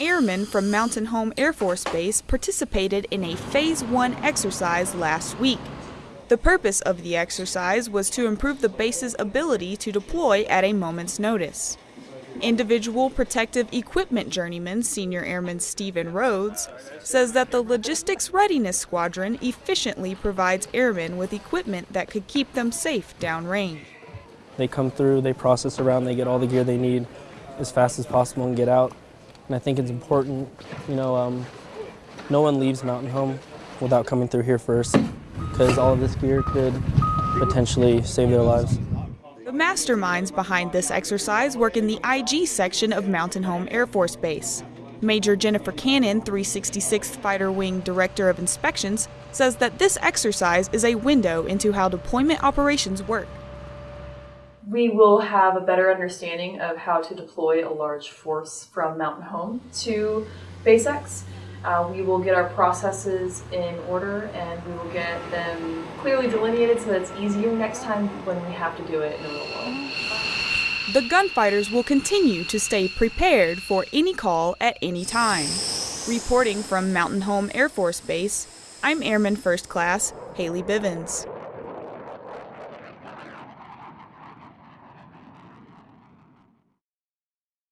Airmen from Mountain Home Air Force Base participated in a Phase 1 exercise last week. The purpose of the exercise was to improve the base's ability to deploy at a moment's notice. Individual Protective Equipment Journeyman Senior Airman Stephen Rhodes says that the Logistics Readiness Squadron efficiently provides airmen with equipment that could keep them safe downrange. They come through, they process around, they get all the gear they need as fast as possible and get out. And I think it's important, you know, um, no one leaves Mountain Home without coming through here first because all of this gear could potentially save their lives. The masterminds behind this exercise work in the IG section of Mountain Home Air Force Base. Major Jennifer Cannon, 366th Fighter Wing Director of Inspections, says that this exercise is a window into how deployment operations work. We will have a better understanding of how to deploy a large force from Mountain Home to BaseX. Uh, we will get our processes in order and we will get them clearly delineated so that it's easier next time when we have to do it in the real world. The gunfighters will continue to stay prepared for any call at any time. Reporting from Mountain Home Air Force Base, I'm Airman First Class Haley Bivens.